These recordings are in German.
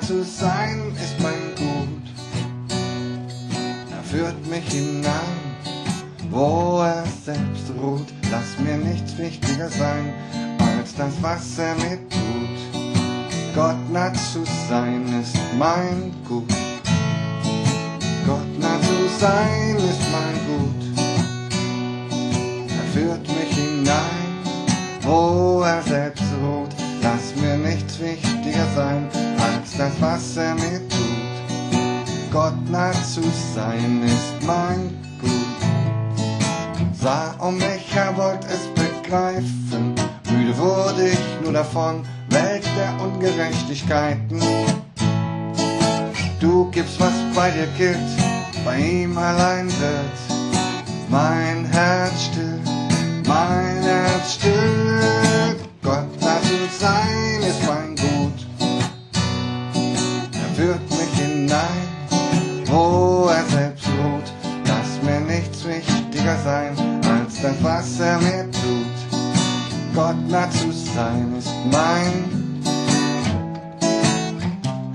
zu sein ist mein Gut. Er führt mich hinein, wo er selbst ruht. Lass mir nichts wichtiger sein, als das, was er mir tut. Gott nah zu sein ist mein Gut. Gott nah zu sein ist mein Gut. Er führt mich hinein, wo was er mir tut. Gott nah zu sein ist mein Gut. Sah um mich, er wollte es begreifen. Müde wurde ich nur davon, Welt der Ungerechtigkeiten. Du gibst, was bei dir gilt, bei ihm allein wird mein Herz still, mein Herz still. Führt mich hinein, wo er selbst ruht. Lass mir nichts wichtiger sein, als das, was er mir tut. Gott nah zu sein ist mein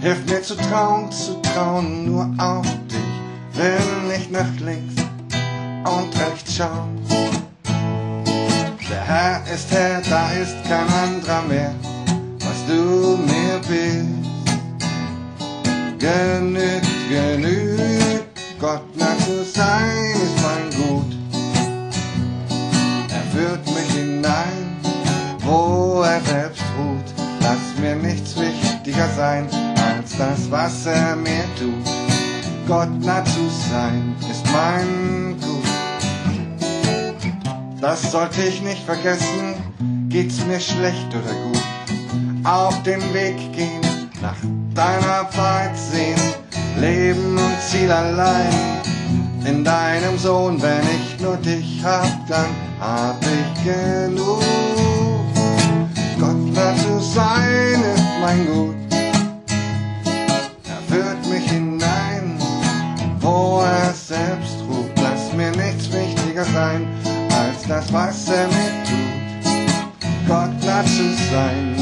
Hilf mir zu trauen, zu trauen nur auf dich. Will nicht nach links und rechts schauen. Der Herr ist Herr, da ist kein anderer mehr. Was du mir bist, genügt, genügt. Gott nah zu sein ist mein Gut. Er führt mich hinein, wo er selbst ruht. Lass mir nichts wichtiger sein, als das, was er mir tut. Gott nah zu sein ist mein Gut. Das sollte ich nicht vergessen, geht's mir schlecht oder gut. Auf dem Weg gehen, nach deiner Leben Ziel allein. In deinem Sohn, wenn ich nur dich hab, dann hab ich genug. Gott nah zu sein ist mein Gut. Er führt mich hinein, wo er selbst ruht. Lass mir nichts wichtiger sein, als das, was er mir tut. Gott nah zu sein